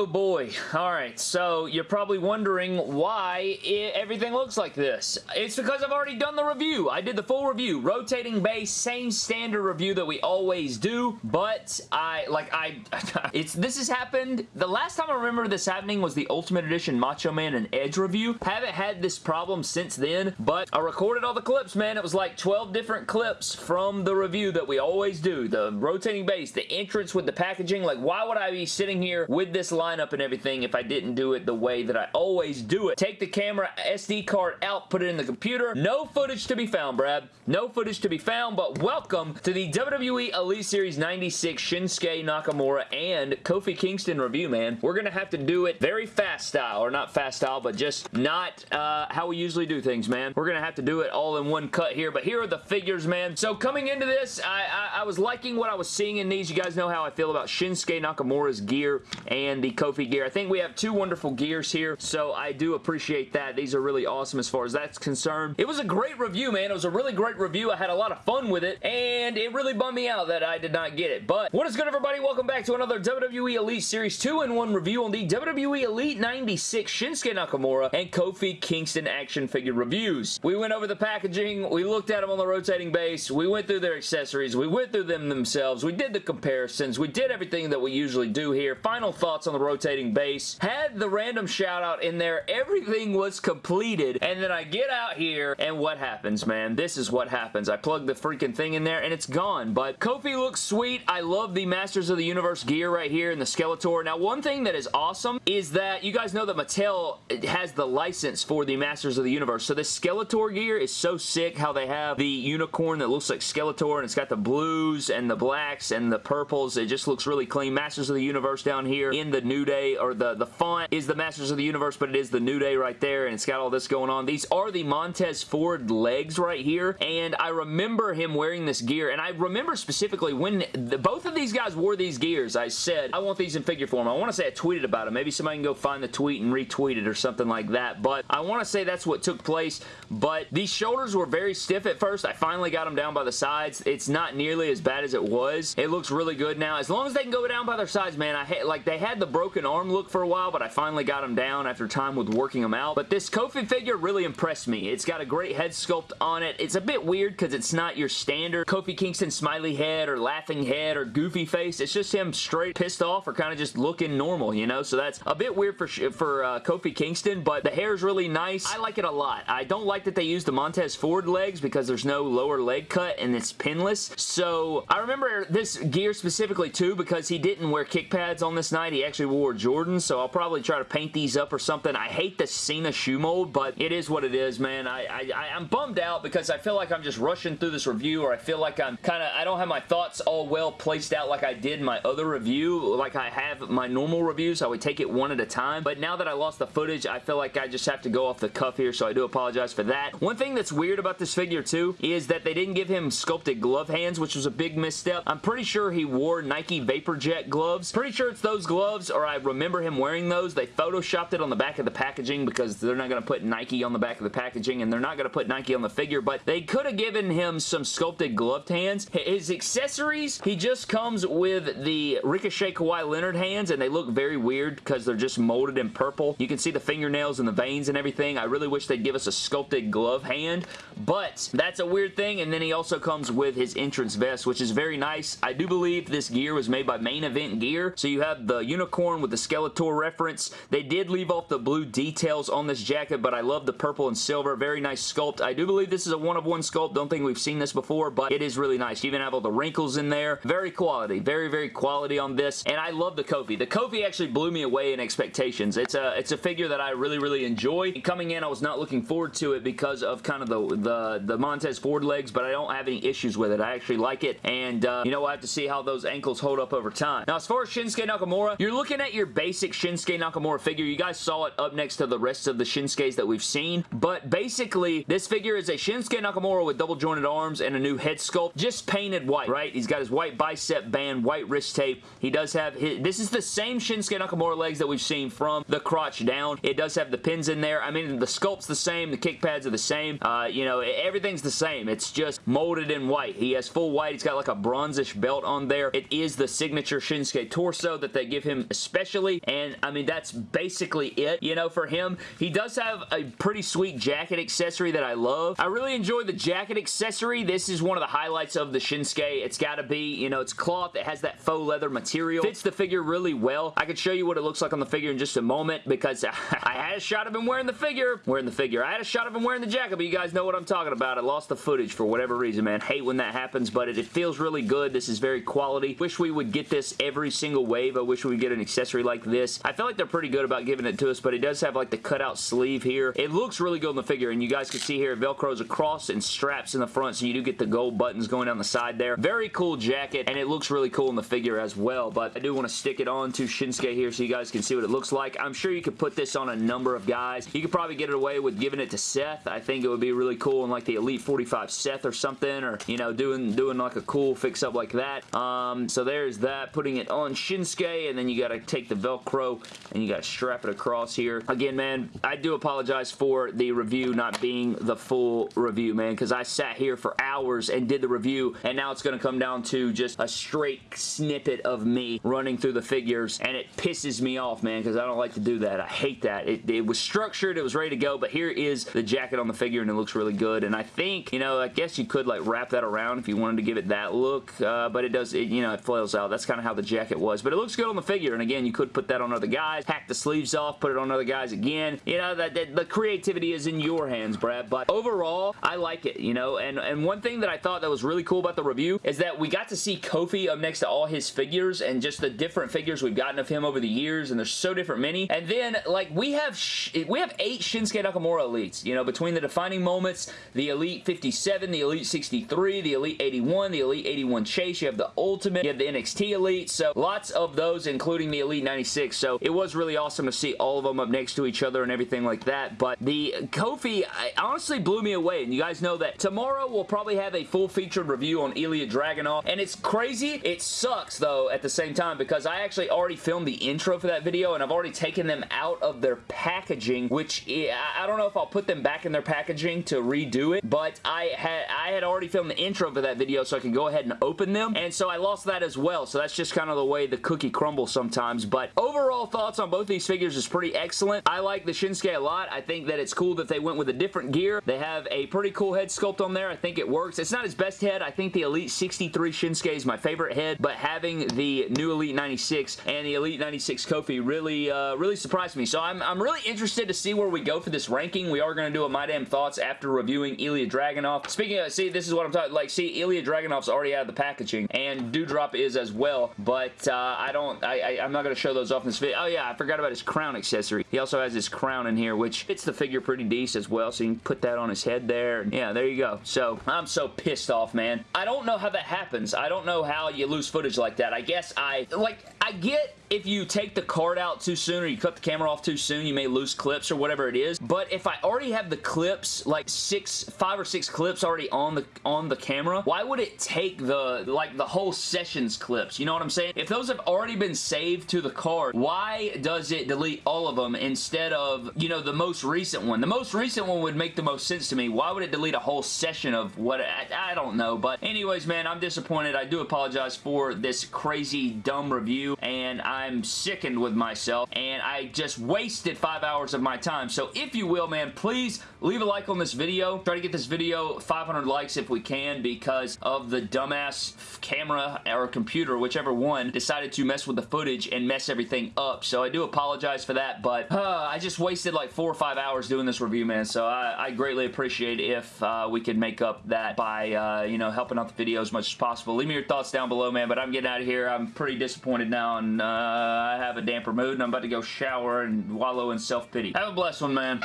Oh boy. Alright, so you're probably wondering why it, everything looks like this. It's because I've already done the review. I did the full review. Rotating base, same standard review that we always do, but I, like, I, it's, this has happened, the last time I remember this happening was the Ultimate Edition Macho Man and Edge review. Haven't had this problem since then, but I recorded all the clips, man. It was like 12 different clips from the review that we always do. The rotating base, the entrance with the packaging, like, why would I be sitting here with this lineup and everything if I didn't do it the way that I always do it. Take the camera SD card out, put it in the computer. No footage to be found, Brad. No footage to be found, but welcome to the WWE Elite Series 96 Shinsuke Nakamura and Kofi Kingston review, man. We're going to have to do it very fast style, or not fast style, but just not uh, how we usually do things, man. We're going to have to do it all in one cut here, but here are the figures, man. So coming into this, I, I, I was liking what I was seeing in these. You guys know how I feel about Shinsuke Nakamura's gear and the Kofi gear. I think we have two wonderful gears here, so I do appreciate that. These are really awesome as far as that's concerned. It was a great review, man. It was a really great review. I had a lot of fun with it, and it really bummed me out that I did not get it. But what is good, everybody? Welcome back to another WWE Elite Series 2-in-1 review on the WWE Elite 96 Shinsuke Nakamura and Kofi Kingston action figure reviews. We went over the packaging. We looked at them on the rotating base. We went through their accessories. We went through them themselves. We did the comparisons. We did everything that we usually do here. Final thoughts on the rotating base. Had the random shout out in there. Everything was completed. And then I get out here and what happens, man? This is what happens. I plug the freaking thing in there and it's gone. But Kofi looks sweet. I love the Masters of the Universe gear right here in the Skeletor. Now, one thing that is awesome is that you guys know that Mattel has the license for the Masters of the Universe. So this Skeletor gear is so sick how they have the unicorn that looks like Skeletor and it's got the blues and the blacks and the purples. It just looks really clean. Masters of the Universe down here in the New Day or the, the font is the Masters of the Universe but it is the New Day right there and it's got all this going on. These are the Montez Ford legs right here and I remember him wearing this gear and I remember specifically when the, both of these guys wore these gears I said I want these in figure form. I want to say I tweeted about it. Maybe somebody can go find the tweet and retweet it or something like that but I want to say that's what took place but these shoulders were very stiff at first. I finally got them down by the sides. It's not nearly as bad as it was. It looks really good now. As long as they can go down by their sides, man, I like they had the broken arm look for a while, but I finally got them down after time with working them out. But this Kofi figure really impressed me. It's got a great head sculpt on it. It's a bit weird because it's not your standard Kofi Kingston smiley head or laughing head or goofy face. It's just him straight pissed off or kind of just looking normal, you know? So that's a bit weird for, for uh, Kofi Kingston, but the hair is really nice. I like it a lot. I don't like that they use the Montez Ford legs because there's no lower leg cut and it's pinless. So I remember this gear specifically too because he didn't wear kick pads on this night. He actually wore Jordans, so I'll probably try to paint these up or something. I hate the Cena shoe mold, but it is what it is, man. I, I, I'm bummed out because I feel like I'm just rushing through this review or I feel like I'm kind of, I don't have my thoughts all well placed out like I did my other review, like I have my normal reviews. I would take it one at a time, but now that I lost the footage, I feel like I just have to go off the cuff here, so I do apologize for that. One thing that's weird about this figure too is that they didn't give him sculpted glove hands, which was a big misstep. I'm pretty sure he wore Nike Vapor Jet gloves. Pretty sure it's those gloves, or I remember him wearing those. They photoshopped it on the back of the packaging because they're not going to put Nike on the back of the packaging, and they're not going to put Nike on the figure, but they could have given him some sculpted gloved hands. His accessories, he just comes with the Ricochet Kawhi Leonard hands, and they look very weird because they're just molded in purple. You can see the fingernails and the veins and everything. I really wish they'd give us a sculpted glove hand, but that's a weird thing, and then he also comes with his entrance vest, which is very nice. I do believe this gear was made by Main Event Gear, so you have the unicorn with the Skeletor reference. They did leave off the blue details on this jacket, but I love the purple and silver. Very nice sculpt. I do believe this is a one-of-one sculpt. Don't think we've seen this before, but it is really nice. You even have all the wrinkles in there. Very quality. Very, very quality on this, and I love the Kofi. The Kofi actually blew me away in expectations. It's a, it's a figure that I really, really enjoy. Coming in, I was not looking forward to it because of kind of the, the, the Montez Ford legs, but I don't have any issues with it. I actually like it, and uh, you know, I have to see how those ankles hold up over time. Now, as far as Shinsuke Nakamura, you're looking at your basic Shinsuke Nakamura figure. You guys saw it up next to the rest of the Shinsuke's that we've seen, but basically, this figure is a Shinsuke Nakamura with double jointed arms and a new head sculpt, just painted white, right? He's got his white bicep band, white wrist tape. He does have his, this is the same Shinsuke Nakamura legs that we've seen from the crotch down. It does have the pins in there. I mean, the sculpt's the same, the kick pads are the same. Uh, you know, everything's the same. It's just molded in white. He has full white. He's got like a bronzish belt on there. It is the signature Shinsuke torso that they give him especially, and I mean, that's basically it, you know, for him. He does have a pretty sweet jacket accessory that I love. I really enjoy the jacket accessory. This is one of the highlights of the Shinsuke. It's got to be, you know, it's cloth. It has that faux leather material. Fits the figure really well. I could show you what it looks like on the figure in just a moment because I had a shot of him wearing the figure. Wearing the figure. I had a shot of him wearing the jacket, but you guys know what I'm talking about. I lost the footage for whatever reason, man. Hate when that happens, but it, it feels really good. This is very quality. Wish we would get this every single wave. I wish we would get an accessory like this. I feel like they're pretty good about giving it to us, but it does have like the cutout sleeve here. It looks really good on the figure, and you guys can see here, velcros across and straps in the front, so you do get the gold buttons going down the side there. Very cool jacket, and it looks really cool in the figure as well, but I do want to stick it on to Shinsuke here so you guys can see what it looks like. I'm sure you could put this on a number of guys. You could probably get it away with giving it to Seth. I think it would be really cool in like the Elite 45 Seth or something, or, you know, doing, doing like a cool fix-up like that. Um, so there's that. Putting it on Shinsuke, and then you got to take the Velcro, and you got to strap it across here. Again, man, I do apologize for the review not being the full review, man, because I sat here for hours and did the review, and now it's going to come down to just a straight snippet of me running through the figures, and it pisses me off, man, because I don't like to do that. I hate that. It, it was structured, it was ready to go, but here is the jacket on the figure, and it looks really good, and I think, you know, I guess you could, like, wrap that around if you wanted to give it that look, uh, but it does, it, you know, it flails out. That's kind of how the jacket was, but it looks good on the figure, and again, you could put that on other guys, hack the sleeves off, put it on other guys again. You know, that, that the creativity is in your hands, Brad, but overall, I like it, you know, and, and one thing that I thought that was really cool about the review is that we got to see Kofi up next to all his figures and just the different figures we've gotten of him over the years, and there's so different many, and then, like, we have we have eight Shinsuke Nakamura Elites, you know, between the defining moments, the Elite 57, the Elite 63, the Elite 81, the Elite 81 Chase, you have the Ultimate, you have the NXT Elite, so lots of those, including the Elite 96, so it was really awesome to see all of them up next to each other and everything like that, but the Kofi honestly blew me away, and you guys know that tomorrow we'll probably have a full featured review on Ilya Dragunov, and it's crazy, it sucks though at the same time because I actually already filmed the intro for that video, and I've already taken them out of their packaging, which I don't know if I'll put them back in their packaging to redo it, but I had I had already filmed the intro for that video so I can go ahead and open them, and so I lost that as well, so that's just kind of the way the cookie crumbles sometimes, but overall thoughts on both these figures is pretty excellent. I like the Shinsuke a lot. I think that it's cool that they went with a different gear. They have a pretty cool head sculpt on there. I think it works. It's not his best head. I think the Elite 63 Shinsuke is my favorite head, but having the new Elite 96 and the Elite 96 Kofi really, uh, really surprised me. So I'm, I'm really interested to see where we go for this ranking. We are going to do a My Damn Thoughts after reviewing Ilya Dragunov. Speaking of, see, this is what I'm talking, like, see, Ilya Dragunov's already out of the packaging, and Doudrop is as well, but uh, I don't, I, I, I'm not going to show those off in this video. Oh yeah, I forgot about his crown accessory. He also has his crown in here, which fits the figure pretty decent as well, so you can put that on his head there. Yeah, there you go. So, I'm so pissed off, man. I don't know how that happens. I don't know how you lose footage like that. I guess I, like, I get if you take the card out too soon or you cut the camera off too soon, you may lose clips or whatever it is. But if I already have the clips, like six, five or six clips already on the on the camera, why would it take the like the whole sessions clips? You know what I'm saying? If those have already been saved to the card, why does it delete all of them instead of, you know, the most recent one? The most recent one would make the most sense to me. Why would it delete a whole session of what? I, I don't know. But anyways, man, I'm disappointed. I do apologize for this crazy dumb review and I'm sickened with myself and I just wasted five hours of my time. So if you will, man, please leave a like on this video. Try to get this video 500 likes if we can because of the dumbass camera or computer, whichever one, decided to mess with the footage and mess everything up. So I do apologize for that, but uh, I just wasted like four or five hours doing this review, man. So I, I greatly appreciate if uh, we could make up that by, uh, you know, helping out the video as much as possible. Leave me your thoughts down below, man, but I'm getting out of here. I'm pretty disappointed now, and uh, I have a damper mood, and I'm about to go shower and wallow in self-pity. Have a blessed one, man.